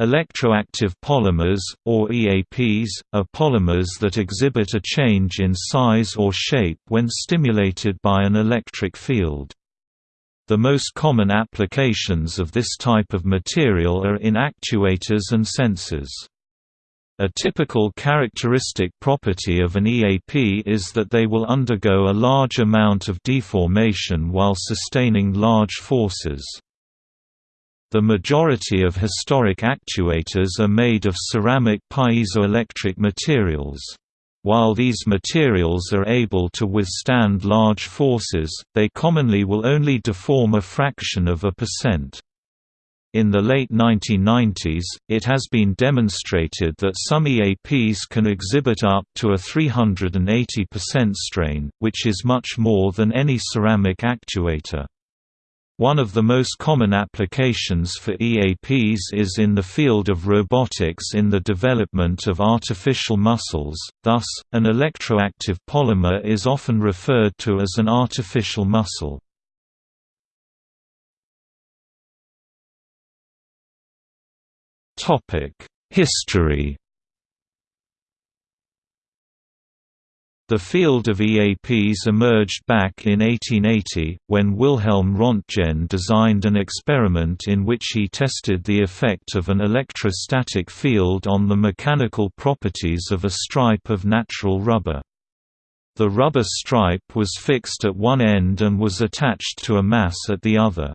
Electroactive polymers, or EAPs, are polymers that exhibit a change in size or shape when stimulated by an electric field. The most common applications of this type of material are in actuators and sensors. A typical characteristic property of an EAP is that they will undergo a large amount of deformation while sustaining large forces. The majority of historic actuators are made of ceramic piezoelectric materials. While these materials are able to withstand large forces, they commonly will only deform a fraction of a percent. In the late 1990s, it has been demonstrated that some EAPs can exhibit up to a 380% strain, which is much more than any ceramic actuator. One of the most common applications for EAPs is in the field of robotics in the development of artificial muscles, thus, an electroactive polymer is often referred to as an artificial muscle. History The field of EAPs emerged back in 1880, when Wilhelm Röntgen designed an experiment in which he tested the effect of an electrostatic field on the mechanical properties of a stripe of natural rubber. The rubber stripe was fixed at one end and was attached to a mass at the other.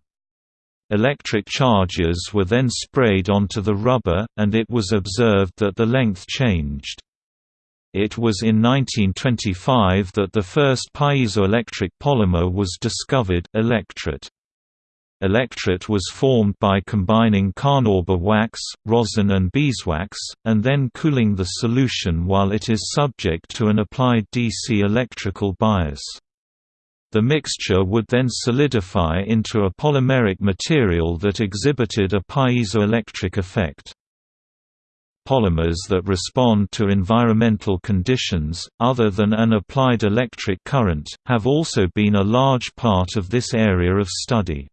Electric charges were then sprayed onto the rubber, and it was observed that the length changed. It was in 1925 that the first piezoelectric polymer was discovered electret. Electret was formed by combining carnauba wax, rosin and beeswax, and then cooling the solution while it is subject to an applied DC electrical bias. The mixture would then solidify into a polymeric material that exhibited a piezoelectric effect polymers that respond to environmental conditions, other than an applied electric current, have also been a large part of this area of study.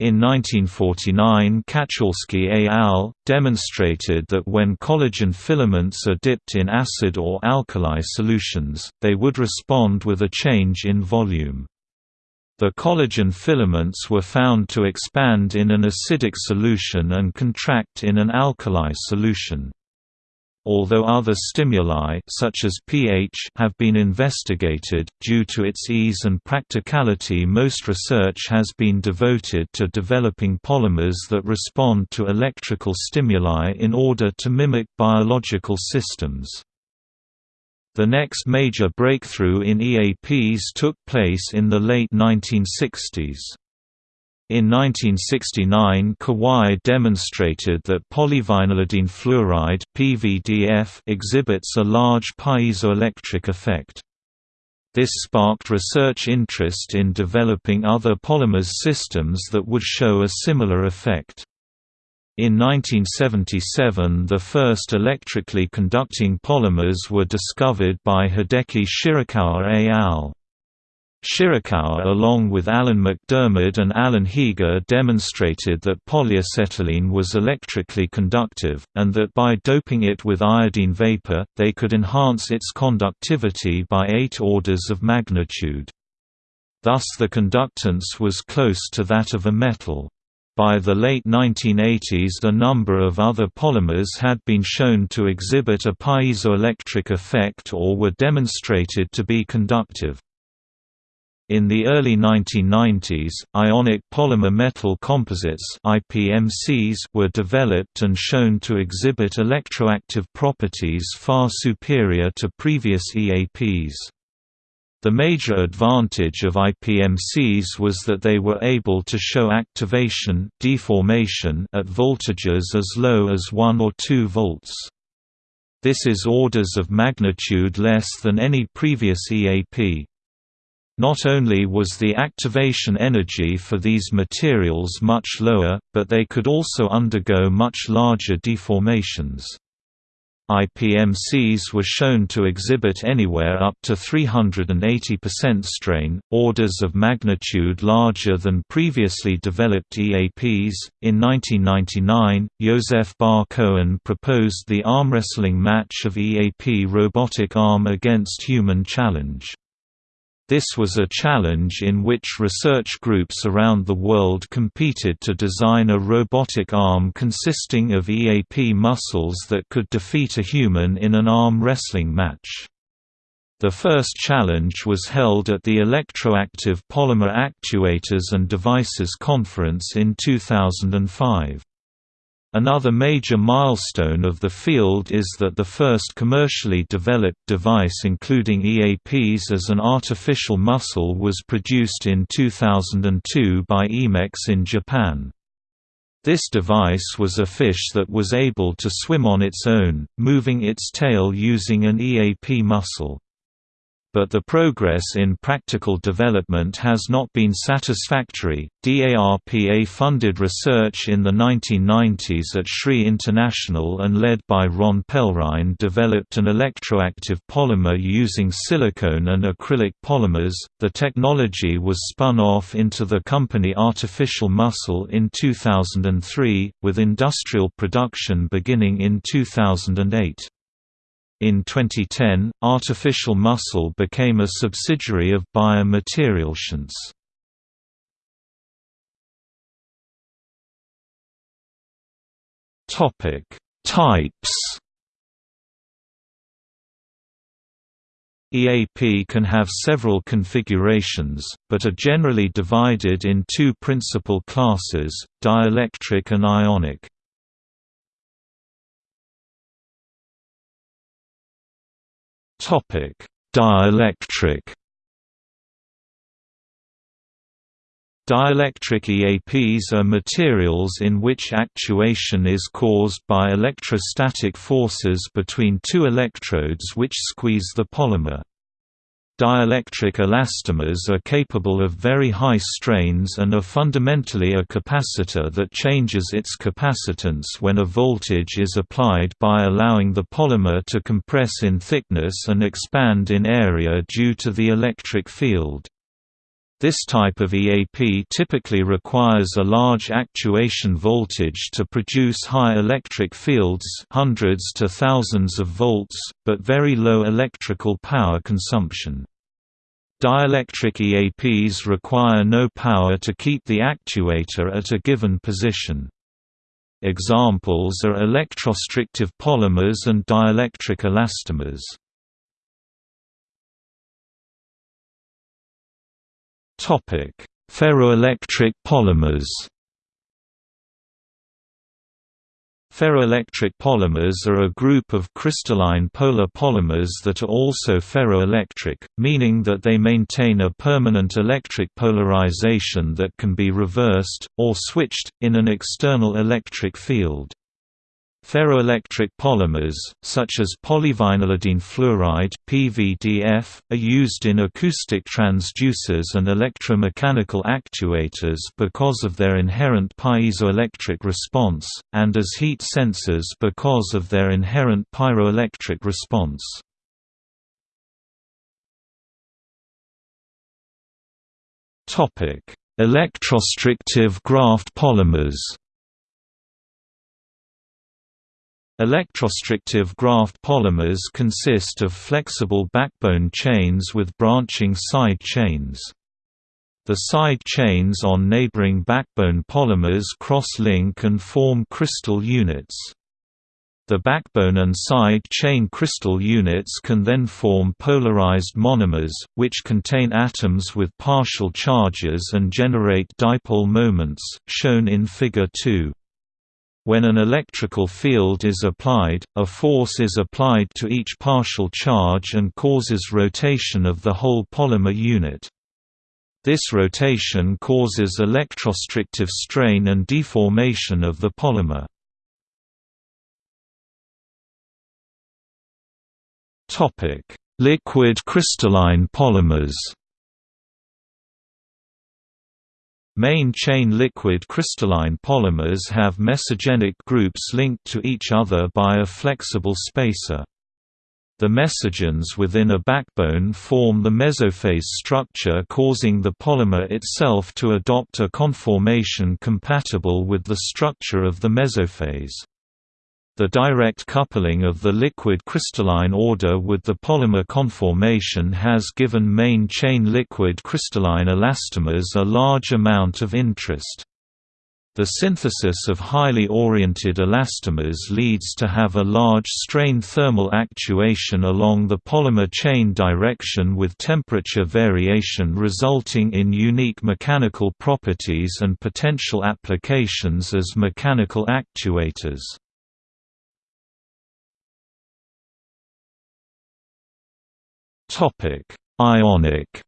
In 1949 Katchalsky et al. demonstrated that when collagen filaments are dipped in acid or alkali solutions, they would respond with a change in volume. The collagen filaments were found to expand in an acidic solution and contract in an alkali solution. Although other stimuli such as pH have been investigated, due to its ease and practicality most research has been devoted to developing polymers that respond to electrical stimuli in order to mimic biological systems. The next major breakthrough in EAPs took place in the late 1960s. In 1969 Kawai demonstrated that polyvinylidene fluoride PVDF exhibits a large piezoelectric effect. This sparked research interest in developing other polymers systems that would show a similar effect. In 1977 the first electrically conducting polymers were discovered by Hideki Shirakawa et al. Shirakawa along with Alan MacDiarmid and Alan Heeger demonstrated that polyacetylene was electrically conductive, and that by doping it with iodine vapor, they could enhance its conductivity by eight orders of magnitude. Thus the conductance was close to that of a metal. By the late 1980s a number of other polymers had been shown to exhibit a piezoelectric effect or were demonstrated to be conductive. In the early 1990s, ionic polymer metal composites IPMCs were developed and shown to exhibit electroactive properties far superior to previous EAPs. The major advantage of IPMCs was that they were able to show activation deformation at voltages as low as 1 or 2 volts. This is orders of magnitude less than any previous EAP. Not only was the activation energy for these materials much lower, but they could also undergo much larger deformations. IPMCs were shown to exhibit anywhere up to 380% strain, orders of magnitude larger than previously developed EAPs. In 1999, Yoseph Bar-Cohen proposed the arm wrestling match of EAP robotic arm against human challenge. This was a challenge in which research groups around the world competed to design a robotic arm consisting of EAP muscles that could defeat a human in an arm wrestling match. The first challenge was held at the Electroactive Polymer Actuators and Devices Conference in 2005. Another major milestone of the field is that the first commercially developed device including EAPs as an artificial muscle was produced in 2002 by Eamex in Japan. This device was a fish that was able to swim on its own, moving its tail using an EAP muscle but the progress in practical development has not been satisfactory. DARPA funded research in the 1990s at SRI International and led by Ron Pelrine developed an electroactive polymer using silicone and acrylic polymers. The technology was spun off into the company Artificial Muscle in 2003, with industrial production beginning in 2008. In 2010, Artificial Muscle became a subsidiary of Bayer MaterialScience. Topic: Types. EAP can have several configurations, but are generally divided in two principal classes, dielectric and ionic. Topic: Dielectric. Dielectric EAPs are materials in which actuation is caused by electrostatic forces between two electrodes which squeeze the polymer. Dielectric elastomers are capable of very high strains and are fundamentally a capacitor that changes its capacitance when a voltage is applied by allowing the polymer to compress in thickness and expand in area due to the electric field. This type of EAP typically requires a large actuation voltage to produce high electric fields hundreds to thousands of volts, but very low electrical power consumption. Dielectric EAPs require no power to keep the actuator at a given position. Examples are electrostrictive polymers and dielectric elastomers. Topic: Ferroelectric polymers. Ferroelectric polymers are a group of crystalline polar polymers that are also ferroelectric, meaning that they maintain a permanent electric polarization that can be reversed, or switched, in an external electric field. Ferroelectric polymers, such as polyvinylidene fluoride (PVDF), are used in acoustic transducers and electromechanical actuators because of their inherent piezoelectric response, and as heat sensors because of their inherent pyroelectric response. Topic: Electrostrictive graft polymers. Electrostrictive graft polymers consist of flexible backbone chains with branching side chains. The side chains on neighboring backbone polymers cross-link and form crystal units. The backbone and side chain crystal units can then form polarized monomers, which contain atoms with partial charges and generate dipole moments, shown in Figure 2. When an electrical field is applied, a force is applied to each partial charge and causes rotation of the whole polymer unit. This rotation causes electrostrictive strain and deformation of the polymer. Liquid crystalline polymers Main chain liquid crystalline polymers have mesogenic groups linked to each other by a flexible spacer. The mesogens within a backbone form the mesophase structure causing the polymer itself to adopt a conformation compatible with the structure of the mesophase. The direct coupling of the liquid crystalline order with the polymer conformation has given main chain liquid crystalline elastomers a large amount of interest. The synthesis of highly oriented elastomers leads to have a large strain thermal actuation along the polymer chain direction with temperature variation resulting in unique mechanical properties and potential applications as mechanical actuators. Topic: Ionic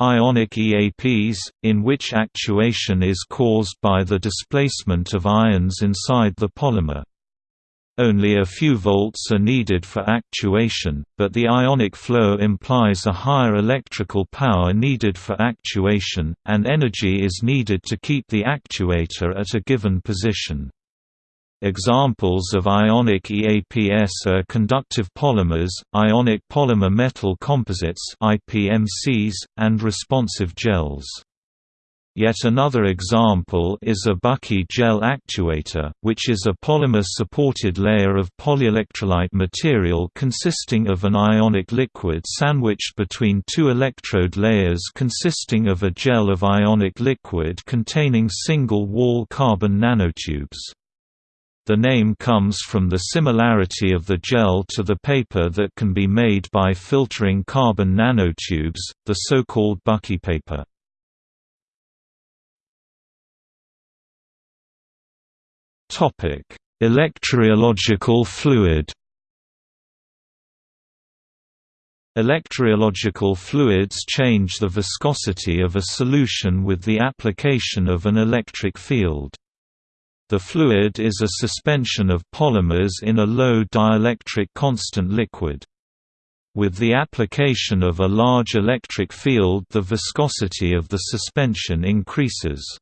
Ionic EAPs, in which actuation is caused by the displacement of ions inside the polymer. Only a few volts are needed for actuation, but the ionic flow implies a higher electrical power needed for actuation, and energy is needed to keep the actuator at a given position. Examples of ionic EAPS are conductive polymers, ionic polymer metal composites IPMCs, and responsive gels. Yet another example is a Bucky gel actuator, which is a polymer-supported layer of polyelectrolyte material consisting of an ionic liquid sandwiched between two electrode layers consisting of a gel of ionic liquid containing single-wall carbon nanotubes. The name comes from the similarity of the gel to the paper that can be made by filtering carbon nanotubes, the so-called Bucky paper. Electrorheological fluid Electrorheological fluids change the viscosity of a solution with the application of an electric field. The fluid is a suspension of polymers in a low dielectric constant liquid. With the application of a large electric field the viscosity of the suspension increases.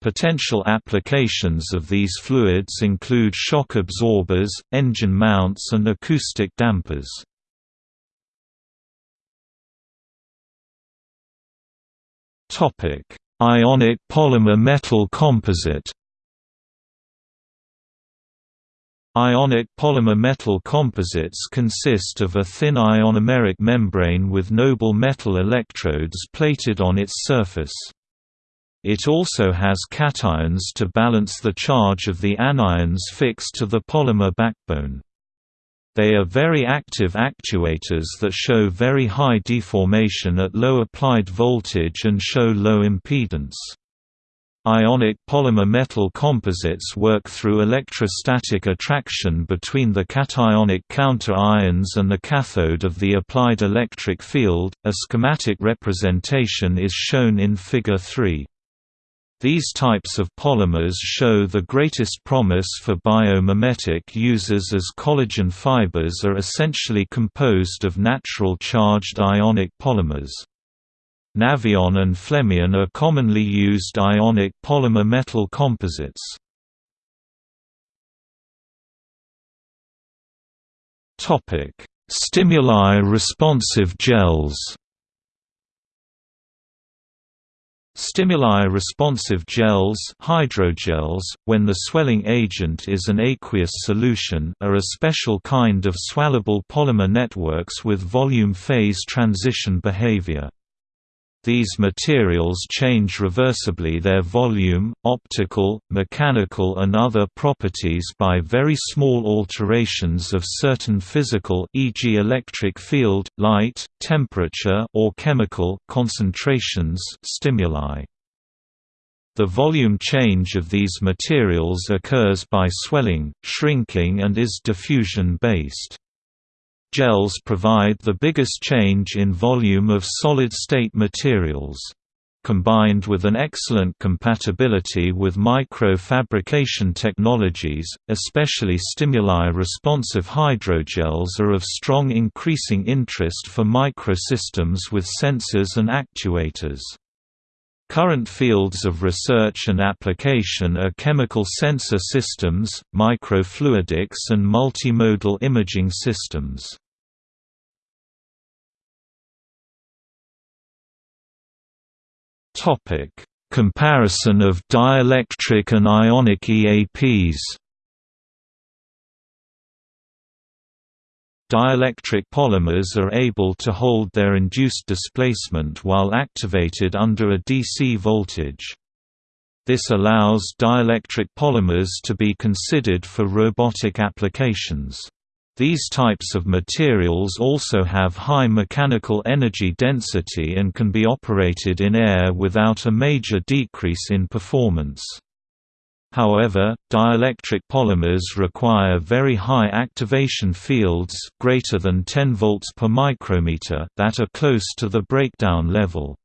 Potential applications of these fluids include shock absorbers, engine mounts and acoustic dampers. Ionic polymer metal composite Ionic polymer metal composites consist of a thin ionomeric membrane with noble metal electrodes plated on its surface. It also has cations to balance the charge of the anions fixed to the polymer backbone. They are very active actuators that show very high deformation at low applied voltage and show low impedance. Ionic polymer metal composites work through electrostatic attraction between the cationic counter ions and the cathode of the applied electric field. A schematic representation is shown in Figure 3. These types of polymers show the greatest promise for biomimetic uses as collagen fibers are essentially composed of natural charged ionic polymers. Nafion and Flemion are commonly used ionic polymer metal composites. Topic: Stimuli responsive gels. Stimuli responsive gels hydrogels, when the swelling agent is an aqueous solution are a special kind of swellable polymer networks with volume phase transition behavior. These materials change reversibly their volume, optical, mechanical and other properties by very small alterations of certain physical e.g. electric field, light, temperature or chemical concentrations stimuli. The volume change of these materials occurs by swelling, shrinking and is diffusion-based. Gels provide the biggest change in volume of solid-state materials. combined with an excellent compatibility with microfabrication technologies, especially stimuli-responsive hydrogels are of strong increasing interest for microsystems with sensors and actuators. Current fields of research and application are chemical sensor systems, microfluidics and multimodal imaging systems. Topic: Comparison of dielectric and ionic EAPs. Dielectric polymers are able to hold their induced displacement while activated under a DC voltage. This allows dielectric polymers to be considered for robotic applications. These types of materials also have high mechanical energy density and can be operated in air without a major decrease in performance. However, dielectric polymers require very high activation fields greater than 10 volts per micrometer that are close to the breakdown level.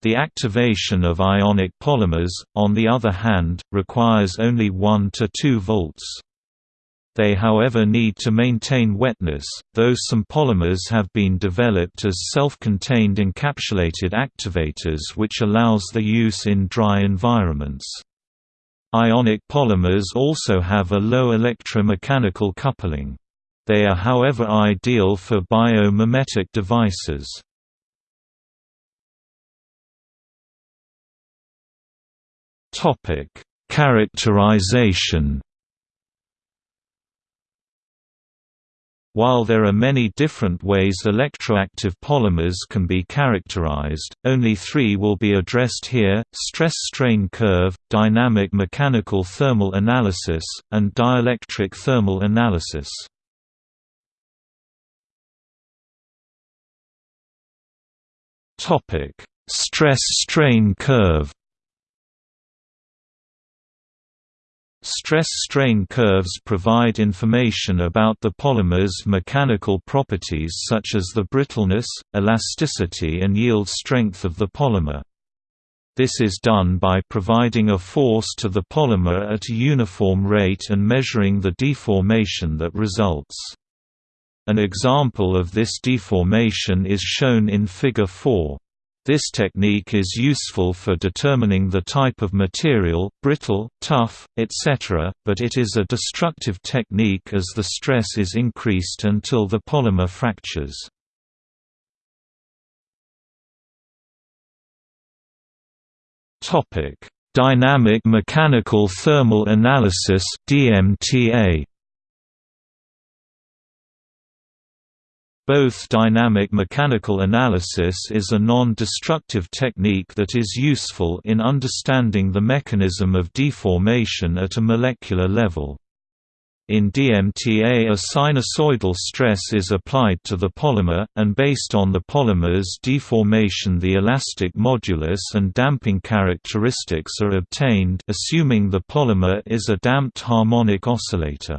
The activation of ionic polymers, on the other hand, requires only 1 to 2 volts. They however need to maintain wetness, though some polymers have been developed as self-contained encapsulated activators which allows their use in dry environments. Ionic polymers also have a low electromechanical coupling. They are however ideal for biomimetic devices. Characterization While there are many different ways electroactive polymers can be characterized, only three will be addressed here, stress-strain curve, dynamic mechanical thermal analysis, and dielectric thermal analysis. Stress-strain curve Stress-strain curves provide information about the polymer's mechanical properties such as the brittleness, elasticity and yield strength of the polymer. This is done by providing a force to the polymer at a uniform rate and measuring the deformation that results. An example of this deformation is shown in Figure 4. This technique is useful for determining the type of material, brittle, tough, etc., but it is a destructive technique as the stress is increased until the polymer fractures. Dynamic mechanical thermal analysis DMTA Both dynamic mechanical analysis is a non-destructive technique that is useful in understanding the mechanism of deformation at a molecular level. In DMTA a sinusoidal stress is applied to the polymer, and based on the polymer's deformation the elastic modulus and damping characteristics are obtained assuming the polymer is a damped harmonic oscillator.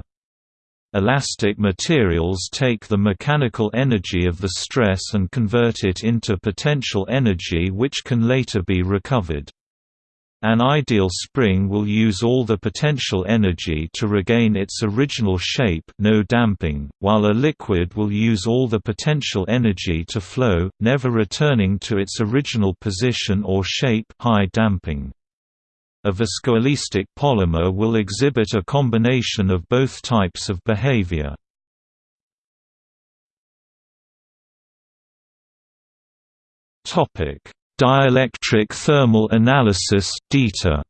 Elastic materials take the mechanical energy of the stress and convert it into potential energy which can later be recovered. An ideal spring will use all the potential energy to regain its original shape no damping, while a liquid will use all the potential energy to flow, never returning to its original position or shape high damping. A viscoelastic polymer will exhibit a combination of both types of behavior. Topic: Dielectric thermal analysis (DETA).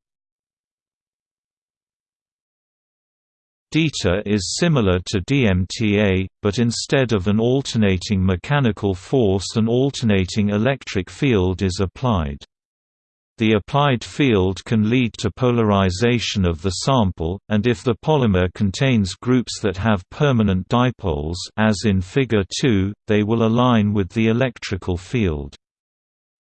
DETA is similar to DMTA, but instead of an alternating mechanical force an alternating electric field is applied. The applied field can lead to polarization of the sample, and if the polymer contains groups that have permanent dipoles as in Figure 2, they will align with the electrical field.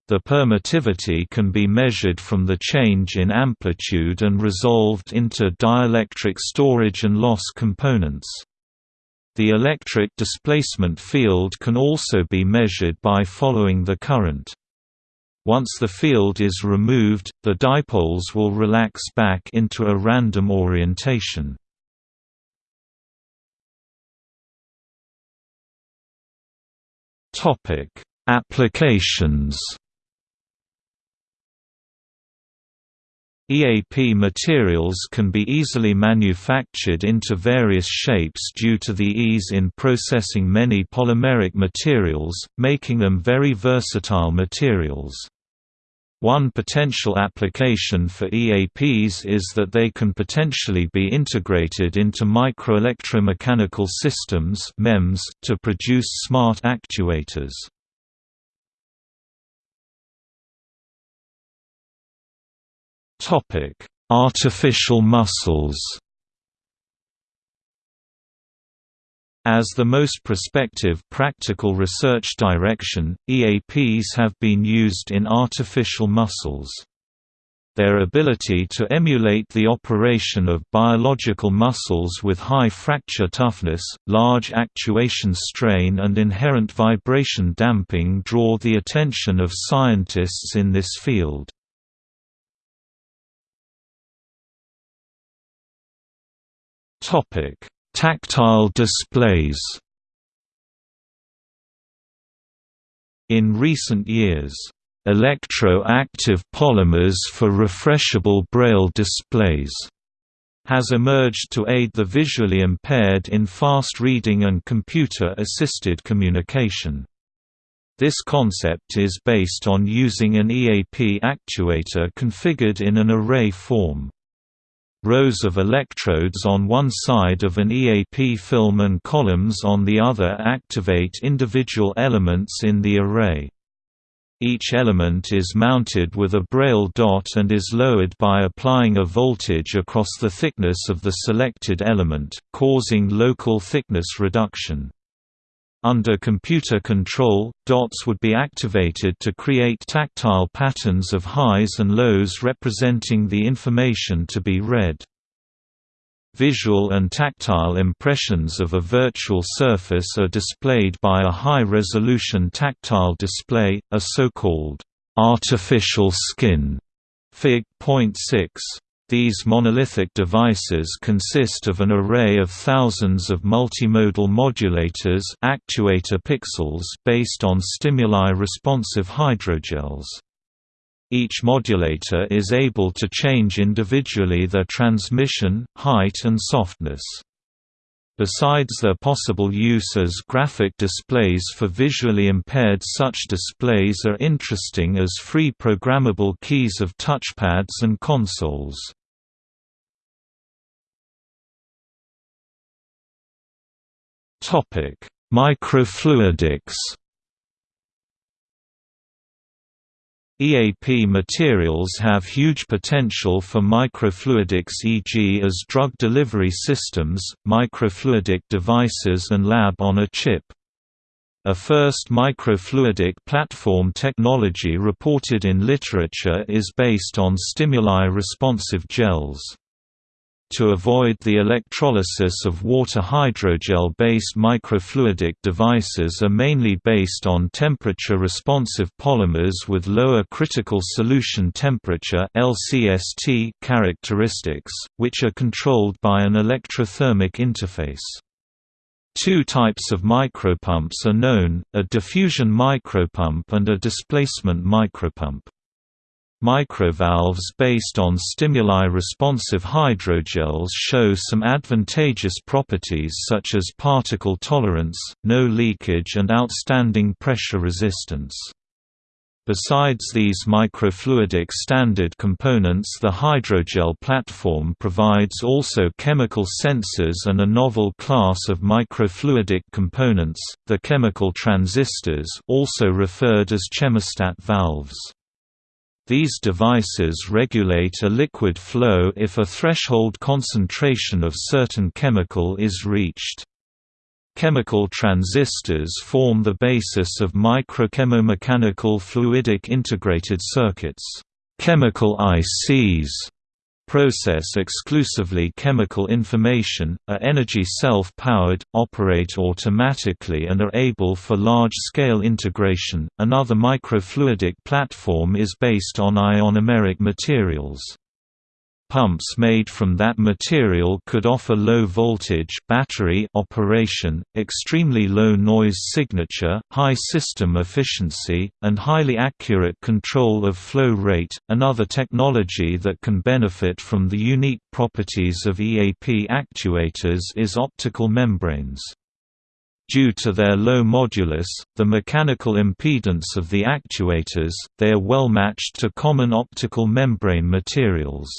The permittivity can be measured from the change in amplitude and resolved into dielectric storage and loss components. The electric displacement field can also be measured by following the current. Once the field is removed, the dipoles will relax back into a random orientation. Topic: Applications EAP materials can be easily manufactured into various shapes due to the ease in processing many polymeric materials, making them very versatile materials. One potential application for EAPs is that they can potentially be integrated into microelectromechanical systems MEMS to produce smart actuators. Topic: Artificial muscles. As the most prospective practical research direction, EAPs have been used in artificial muscles. Their ability to emulate the operation of biological muscles with high fracture toughness, large actuation strain and inherent vibration damping draw the attention of scientists in this field. Topic: Tactile displays. In recent years, electro-active polymers for refreshable braille displays has emerged to aid the visually impaired in fast reading and computer-assisted communication. This concept is based on using an EAP actuator configured in an array form. Rows of electrodes on one side of an EAP film and columns on the other activate individual elements in the array. Each element is mounted with a braille dot and is lowered by applying a voltage across the thickness of the selected element, causing local thickness reduction. Under computer control, dots would be activated to create tactile patterns of highs and lows representing the information to be read. Visual and tactile impressions of a virtual surface are displayed by a high-resolution tactile display, a so-called artificial skin. Fig. 0.6 these monolithic devices consist of an array of thousands of multimodal modulators actuator pixels based on stimuli-responsive hydrogels. Each modulator is able to change individually their transmission, height and softness. Besides their possible use as graphic displays for visually impaired such displays are interesting as free programmable keys of touchpads and consoles. Microfluidics. EAP materials have huge potential for microfluidics e.g. as drug delivery systems, microfluidic devices and lab-on-a-chip. A first microfluidic platform technology reported in literature is based on stimuli-responsive gels. To avoid the electrolysis of water hydrogel-based microfluidic devices are mainly based on temperature-responsive polymers with lower critical solution temperature LCST characteristics, which are controlled by an electrothermic interface. Two types of micropumps are known, a diffusion micropump and a displacement micropump. Microvalves based on stimuli-responsive hydrogels show some advantageous properties such as particle tolerance, no leakage and outstanding pressure resistance. Besides these microfluidic standard components the hydrogel platform provides also chemical sensors and a novel class of microfluidic components, the chemical transistors also referred as chemostat valves. These devices regulate a liquid flow if a threshold concentration of certain chemical is reached. Chemical transistors form the basis of microchemomechanical fluidic integrated circuits chemical ICs, process exclusively chemical information, are energy self-powered, operate automatically and are able for large-scale integration. Another microfluidic platform is based on ionomeric materials. Pumps made from that material could offer low voltage battery operation, extremely low noise signature, high system efficiency, and highly accurate control of flow rate. Another technology that can benefit from the unique properties of EAP actuators is optical membranes. Due to their low modulus, the mechanical impedance of the actuators, they are well matched to common optical membrane materials.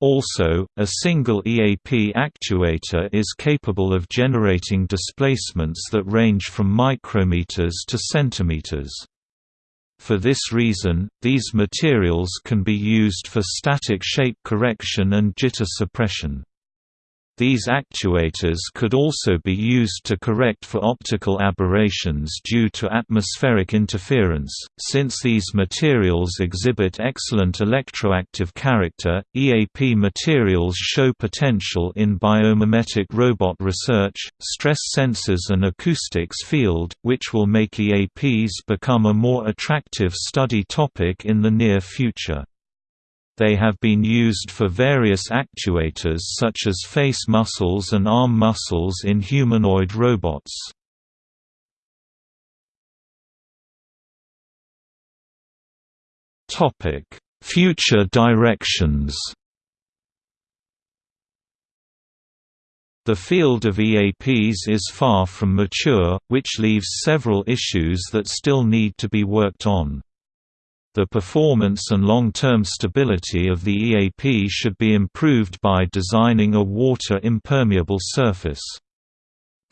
Also, a single EAP actuator is capable of generating displacements that range from micrometers to centimeters. For this reason, these materials can be used for static shape correction and jitter suppression. These actuators could also be used to correct for optical aberrations due to atmospheric interference. Since these materials exhibit excellent electroactive character, EAP materials show potential in biomimetic robot research, stress sensors, and acoustics field, which will make EAPs become a more attractive study topic in the near future. They have been used for various actuators such as face muscles and arm muscles in humanoid robots. Future directions The field of EAPs is far from mature, which leaves several issues that still need to be worked on. The performance and long-term stability of the EAP should be improved by designing a water-impermeable surface.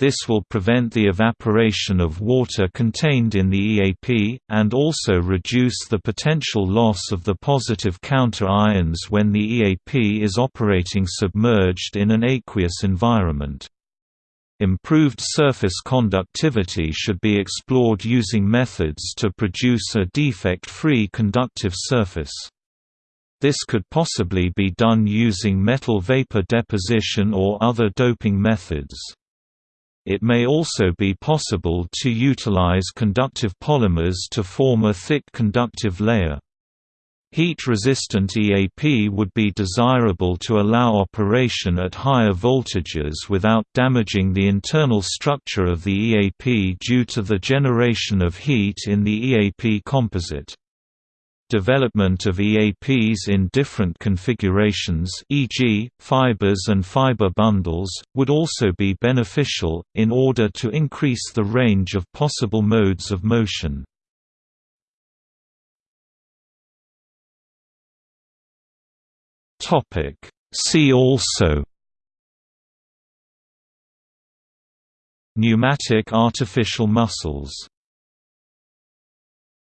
This will prevent the evaporation of water contained in the EAP, and also reduce the potential loss of the positive counter-ions when the EAP is operating submerged in an aqueous environment. Improved surface conductivity should be explored using methods to produce a defect-free conductive surface. This could possibly be done using metal vapor deposition or other doping methods. It may also be possible to utilize conductive polymers to form a thick conductive layer. Heat-resistant EAP would be desirable to allow operation at higher voltages without damaging the internal structure of the EAP due to the generation of heat in the EAP composite. Development of EAPs in different configurations e.g., fibers and fiber bundles, would also be beneficial, in order to increase the range of possible modes of motion. Topic. See also Pneumatic artificial muscles